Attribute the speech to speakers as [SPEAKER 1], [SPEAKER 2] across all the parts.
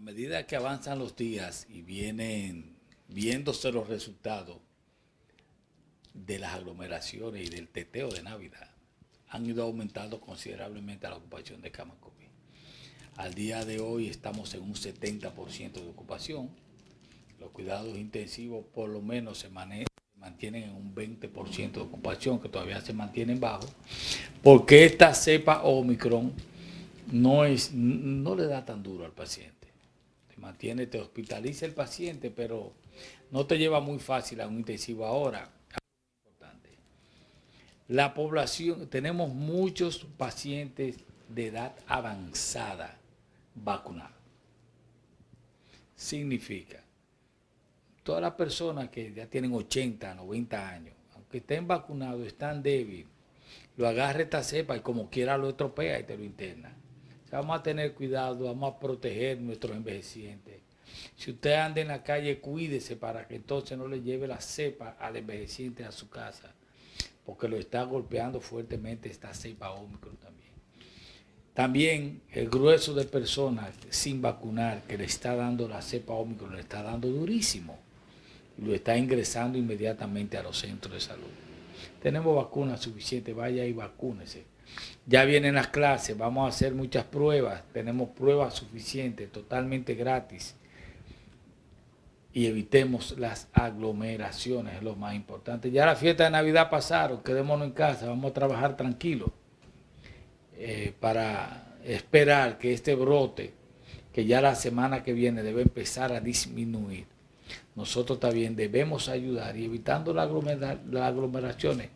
[SPEAKER 1] a medida que avanzan los días y vienen viéndose los resultados de las aglomeraciones y del teteo de Navidad, han ido aumentando considerablemente la ocupación de camas COVID. Al día de hoy estamos en un 70% de ocupación. Los cuidados intensivos por lo menos se, mantienen en un 20% de ocupación, que todavía se mantienen bajo, porque esta cepa Omicron no, es, no le da tan duro al paciente mantiene, te hospitaliza el paciente, pero no te lleva muy fácil a un intensivo ahora. La población, tenemos muchos pacientes de edad avanzada vacunados. Significa, todas las personas que ya tienen 80, 90 años, aunque estén vacunados, están débiles, lo agarra esta cepa y como quiera lo estropea y te lo interna. Vamos a tener cuidado, vamos a proteger nuestros envejecientes. Si usted anda en la calle, cuídese para que entonces no le lleve la cepa al envejeciente a su casa, porque lo está golpeando fuertemente esta cepa Omicron también. También el grueso de personas sin vacunar que le está dando la cepa Omicron, le está dando durísimo lo está ingresando inmediatamente a los centros de salud. Tenemos vacunas suficientes, vaya y vacúnese ya vienen las clases, vamos a hacer muchas pruebas, tenemos pruebas suficientes, totalmente gratis. Y evitemos las aglomeraciones, es lo más importante. Ya la fiesta de Navidad pasaron, quedémonos en casa, vamos a trabajar tranquilos eh, para esperar que este brote, que ya la semana que viene debe empezar a disminuir, nosotros también debemos ayudar y evitando las aglomeraciones,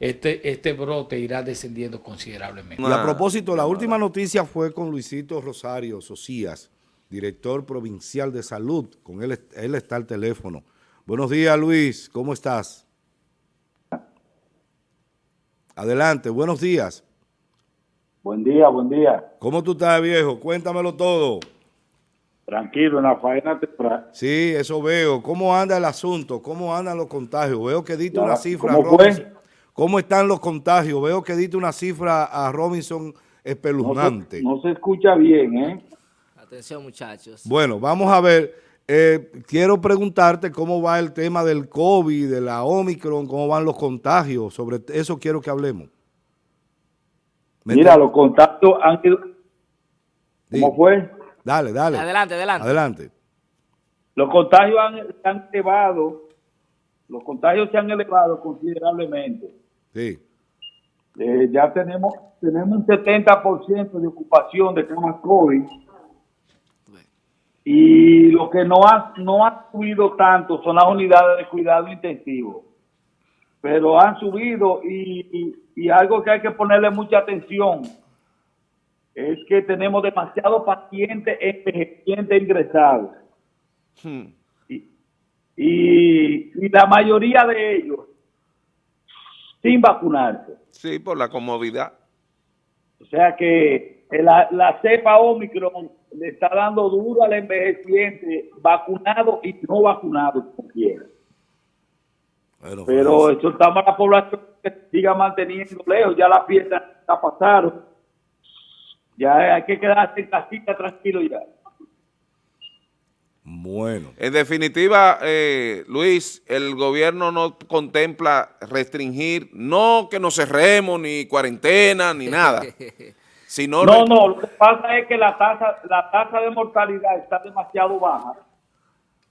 [SPEAKER 1] este, este brote irá descendiendo considerablemente.
[SPEAKER 2] Y a propósito, la última noticia fue con Luisito Rosario Socias, director provincial de salud, con él, él está al teléfono. Buenos días Luis, ¿cómo estás? Adelante, buenos días.
[SPEAKER 3] Buen día, buen día.
[SPEAKER 2] ¿Cómo tú estás, viejo? Cuéntamelo todo.
[SPEAKER 3] Tranquilo, en la faena temprana.
[SPEAKER 2] Sí, eso veo. ¿Cómo anda el asunto? ¿Cómo andan los contagios? Veo que diste una cifra.
[SPEAKER 3] ¿Cómo fue?
[SPEAKER 2] ¿Cómo están los contagios? Veo que diste una cifra a Robinson espeluznante.
[SPEAKER 3] No se, escucha bien, ¿eh?
[SPEAKER 4] Atención, muchachos.
[SPEAKER 2] Bueno, vamos a ver. Eh, quiero preguntarte cómo va el tema del COVID, de la Omicron, cómo van los contagios. Sobre eso quiero que hablemos.
[SPEAKER 3] Mira, los contagios han ido... ¿Cómo fue?
[SPEAKER 2] Dale, dale.
[SPEAKER 4] Adelante, adelante.
[SPEAKER 2] Adelante.
[SPEAKER 3] Los contagios han, se han elevado, los contagios se han elevado considerablemente.
[SPEAKER 2] Sí.
[SPEAKER 3] Eh, ya tenemos tenemos un 70% de ocupación de camas COVID. Y lo que no ha, no ha subido tanto son las unidades de cuidado intensivo. Pero han subido y, y algo que hay que ponerle mucha atención es que tenemos demasiados pacientes envejecientes ingresados. Hmm. Y, la mayoría de ellos sin vacunarse.
[SPEAKER 5] Sí, por la comodidad.
[SPEAKER 3] O sea que la, la cepa Omicron le está dando duro al envejeciente, vacunado y no vacunado, como quiera. Pero pues, eso estamos la población que siga manteniendo lejos, ya la fiesta está pasando ya hay que quedarse en casita tranquilo ya.
[SPEAKER 2] Bueno.
[SPEAKER 5] En definitiva, eh, Luis, el gobierno no contempla restringir, no que nos cerremos, ni cuarentena, ni nada. Sino
[SPEAKER 3] no, no, lo que pasa es que la tasa, la tasa de mortalidad está demasiado baja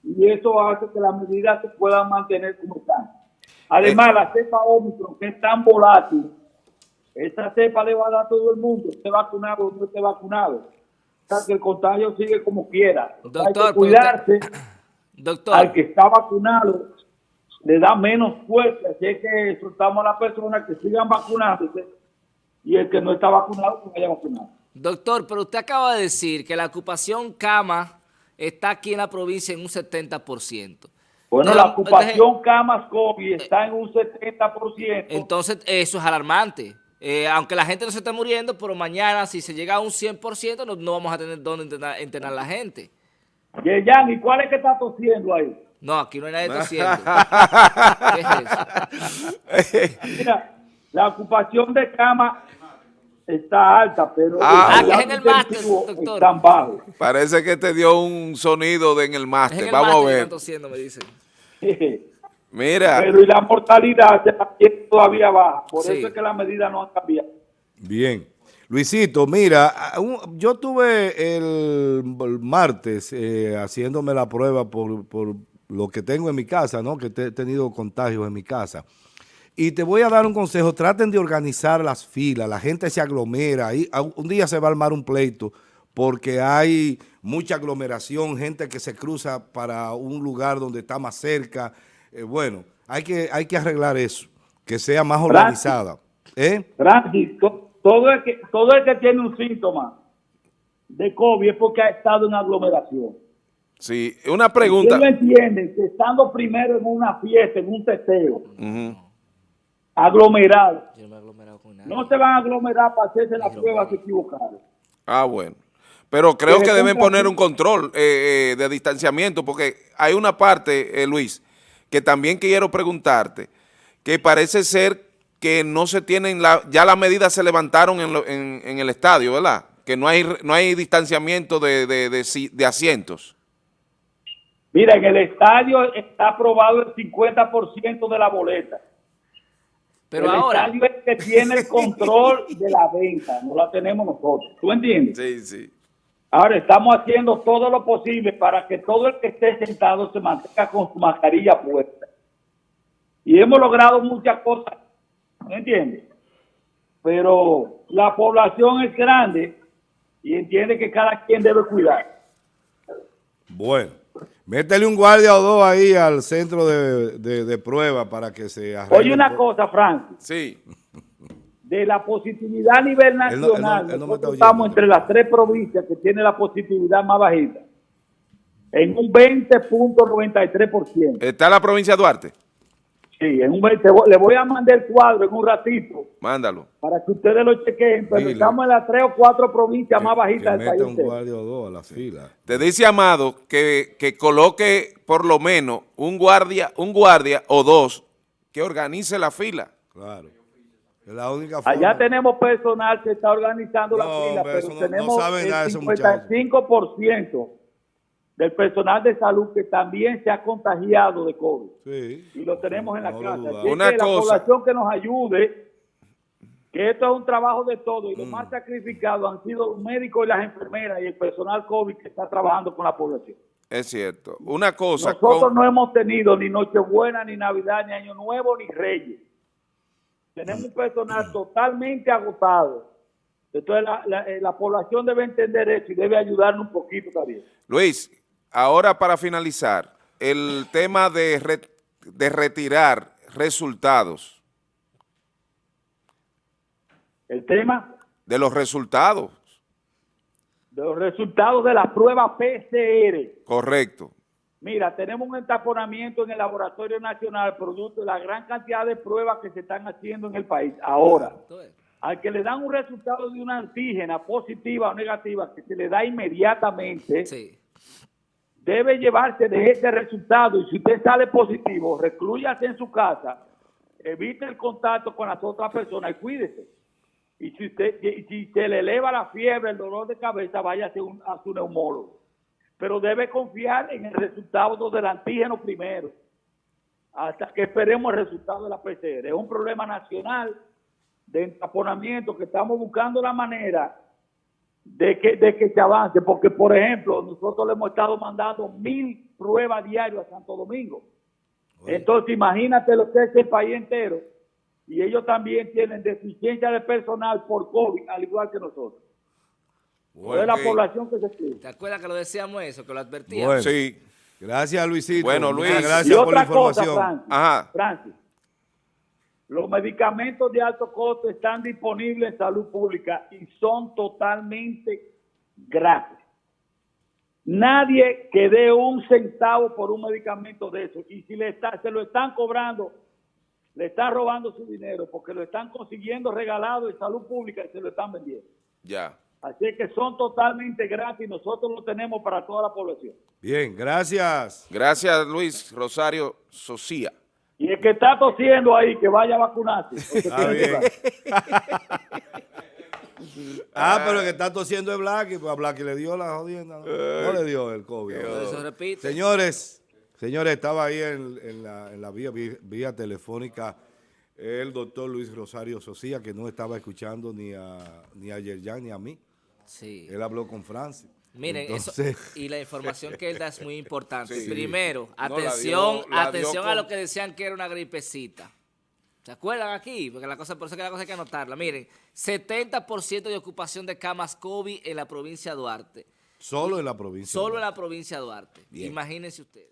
[SPEAKER 3] y eso hace que las medidas se puedan mantener como están. Además, eh. la cepa Omicron, que es tan volátil, esa cepa le va a dar a todo el mundo, esté vacunado o no esté vacunado. O sea, que el contagio sigue como quiera. Hay que cuidarse. Doctor. Al que está vacunado le da menos fuerza. Así es que soltamos a las personas que sigan vacunándose y el que no está vacunado que vaya vacunado.
[SPEAKER 4] Doctor, pero usted acaba de decir que la ocupación cama está aquí en la provincia en un 70%.
[SPEAKER 3] Bueno, la ocupación camas COVID está en un 70%.
[SPEAKER 4] Entonces, eso es alarmante. Eh, aunque la gente no se esté muriendo, pero mañana si se llega a un 100% no, no vamos a tener dónde entrenar, a la gente.
[SPEAKER 3] Yeyan, ¿y cuál es que está tosiendo ahí?
[SPEAKER 4] No, aquí no hay nadie tosiendo.
[SPEAKER 3] ¿Qué es eso? Mira, la ocupación de cama está alta, pero
[SPEAKER 5] Ah,
[SPEAKER 3] los
[SPEAKER 5] que
[SPEAKER 4] es en el máster, doctor.
[SPEAKER 3] están bajos.
[SPEAKER 5] Parece que te dio un sonido de en el máster. Vamos a
[SPEAKER 4] que
[SPEAKER 5] ver.
[SPEAKER 4] están tosiendo, me dicen.
[SPEAKER 5] Mira,
[SPEAKER 3] Pero y la mortalidad todavía baja, por
[SPEAKER 4] Sí.
[SPEAKER 3] eso es que las medidas no han cambiado.
[SPEAKER 2] Bien. Luisito, mira, yo tuve el, el martes eh, haciéndome la prueba por, por lo que tengo en mi casa, ¿no? Que te- he tenido contagios en mi casa. Y te voy a dar un consejo, traten de organizar las filas, la gente se aglomera, y un día se va a armar un pleito porque hay mucha aglomeración, gente que se cruza para un lugar donde está más cerca. Eh, bueno, hay que, hay que arreglar eso, que sea más organizada. ¿Eh?
[SPEAKER 3] Francis, todo el, que, todo el que tiene un síntoma de COVID es porque ha estado en aglomeración.
[SPEAKER 5] sí, una pregunta.
[SPEAKER 3] Ellos entienden que estando primero en una fiesta, en un testeo, aglomerado,
[SPEAKER 4] Yo no me he aglomerado con nadie.
[SPEAKER 3] no se van a aglomerar para hacerse las pruebas equivocadas.
[SPEAKER 5] Ah, bueno. Pero creo
[SPEAKER 3] Que
[SPEAKER 5] deben poner un control eh, eh, de distanciamiento, porque hay una parte, eh, Luis, que también quiero preguntarte, que parece ser que no se tienen, la, ya las medidas se levantaron en, lo- en- en el estadio, ¿verdad? Que no hay, no hay distanciamiento de, de- de si- de asientos.
[SPEAKER 3] Mira, en el estadio está aprobado el 50% de la boleta.
[SPEAKER 4] Pero
[SPEAKER 3] el
[SPEAKER 4] ahora,
[SPEAKER 3] estadio es el que tiene el control de la venta, no la tenemos nosotros. ¿Tú entiendes?
[SPEAKER 5] Sí, sí.
[SPEAKER 3] Ahora estamos haciendo todo lo posible para que todo el que esté sentado se mantenga con su mascarilla puesta. Y hemos logrado muchas cosas, ¿me entiendes? Pero la población es grande y entiende que cada quien debe cuidar.
[SPEAKER 2] Bueno, métele un guardia o dos ahí al centro de, de- de prueba para que se arregle.
[SPEAKER 3] Oye una cosa, Francis,
[SPEAKER 5] Sí.
[SPEAKER 3] De la positividad a nivel
[SPEAKER 2] Él no- él no-
[SPEAKER 3] nacional,
[SPEAKER 2] él no me
[SPEAKER 3] nosotros estamos entre las tres provincias que tienen la positividad más bajita, en un 20.93%.
[SPEAKER 5] ¿Está la provincia de Duarte?
[SPEAKER 3] Sí, en un, le voy a mandar el cuadro en un ratito
[SPEAKER 5] Mándalo.
[SPEAKER 3] para que ustedes lo chequen, pero
[SPEAKER 2] Dile.
[SPEAKER 3] estamos en las tres o cuatro provincias más bajitas del país.
[SPEAKER 2] un guardia o dos a la fila.
[SPEAKER 5] Te dice Amado que, que coloque por lo menos un guardia, un guardia o dos que organice la fila.
[SPEAKER 2] Claro. La única forma.
[SPEAKER 3] Allá tenemos personal que está organizando la
[SPEAKER 2] No,
[SPEAKER 3] fila,
[SPEAKER 2] hombre,
[SPEAKER 3] pero
[SPEAKER 2] no- no
[SPEAKER 3] tenemos
[SPEAKER 2] saben nada de
[SPEAKER 3] el
[SPEAKER 2] esos muchachos.
[SPEAKER 3] 55% del personal de salud que también se ha contagiado de COVID.
[SPEAKER 2] Sí.
[SPEAKER 3] Y lo tenemos en la
[SPEAKER 2] No
[SPEAKER 3] casa. Así
[SPEAKER 5] Una
[SPEAKER 3] que la
[SPEAKER 5] cosa.
[SPEAKER 3] población que nos ayude, que esto es un trabajo de todos y
[SPEAKER 2] Mm.
[SPEAKER 3] los más sacrificados han sido los médicos y las enfermeras y el personal COVID que está trabajando con la población.
[SPEAKER 5] Es cierto. Una cosa.
[SPEAKER 3] Nosotros
[SPEAKER 5] con-
[SPEAKER 3] no hemos tenido ni Nochebuena, ni Navidad, ni Año Nuevo, ni Reyes. Tenemos un personal totalmente agotado. Entonces la, la- eh, la población debe entender eso y debe ayudarnos un poquito también.
[SPEAKER 5] Luis, ahora para finalizar, el tema de, re- de retirar resultados,
[SPEAKER 3] El tema
[SPEAKER 5] de los resultados,
[SPEAKER 3] de los resultados de la prueba PCR.
[SPEAKER 5] correcto.
[SPEAKER 3] Mira, tenemos un entaponamiento en el Laboratorio Nacional producto de la gran cantidad de pruebas que se están haciendo en el país. Ahora, al que le dan un resultado de una antígena positiva o negativa que se le da inmediatamente,
[SPEAKER 4] sí.
[SPEAKER 3] debe llevarse de ese resultado y si usted sale positivo, reclúyase en su casa, evite el contacto con las otras personas y cuídese. Y si usted si se le eleva la fiebre, el dolor de cabeza, váyase un- a su neumólogo. Pero debe confiar en el resultado del antígeno primero, hasta que esperemos el resultado de la PCR. Es un problema nacional de entaponamiento que estamos buscando la manera de que, de que se avance, porque por ejemplo, nosotros le hemos estado mandando mil pruebas diarias a Santo Domingo. Entonces, imagínate lo que es el país entero, y ellos también tienen deficiencia de personal por COVID, al igual que nosotros. Es la población que se.
[SPEAKER 4] ¿Te acuerdas que lo decíamos eso, que lo advertíamos?
[SPEAKER 2] Bueno,
[SPEAKER 5] Sí.
[SPEAKER 2] gracias Luisito.
[SPEAKER 5] Bueno, Luis.
[SPEAKER 2] Gracias
[SPEAKER 3] Y
[SPEAKER 2] por la
[SPEAKER 3] otra cosa,
[SPEAKER 2] información.
[SPEAKER 3] Francis,
[SPEAKER 5] Ajá.
[SPEAKER 3] Francis, los medicamentos de alto costo están disponibles en salud pública y son totalmente gratis. Nadie que dé un centavo por un medicamento de eso. Y si le está, se lo están cobrando, le están robando su dinero porque lo están consiguiendo regalado en salud pública y se lo están vendiendo.
[SPEAKER 5] Ya.
[SPEAKER 3] Así que son totalmente gratis. Nosotros lo tenemos para toda la población.
[SPEAKER 2] Bien, gracias.
[SPEAKER 5] Gracias, Luis Rosario Socia.
[SPEAKER 3] Y el que está tosiendo ahí, que vaya a vacunarse.
[SPEAKER 2] Está
[SPEAKER 3] que
[SPEAKER 2] bien. Ah, pero el que está tosiendo es Blacky, pues a Blacky le dio la jodienda. No, No le dio el COVID.
[SPEAKER 4] Eso repite.
[SPEAKER 2] Señores, señores, estaba ahí en, en la, en la vía, vía, vía telefónica el doctor Luis Rosario Socía, que no estaba escuchando ni a, ni a Yerjan ni a mí.
[SPEAKER 4] Sí.
[SPEAKER 2] Él habló con Francis.
[SPEAKER 4] Miren,
[SPEAKER 2] Entonces,
[SPEAKER 4] eso, y la información que él da es muy importante.
[SPEAKER 5] Sí.
[SPEAKER 4] Primero,
[SPEAKER 5] No, la
[SPEAKER 4] atención,
[SPEAKER 5] dio- la dio
[SPEAKER 4] atención a lo que decían que era una gripecita. ¿Se acuerdan aquí? Porque la cosa, por eso que la cosa hay que anotarla. Miren, 70% de ocupación de camas COVID en la provincia de Duarte.
[SPEAKER 2] solo en la provincia.
[SPEAKER 4] Solo en la provincia de Duarte.
[SPEAKER 2] Bien.
[SPEAKER 4] Imagínense ustedes.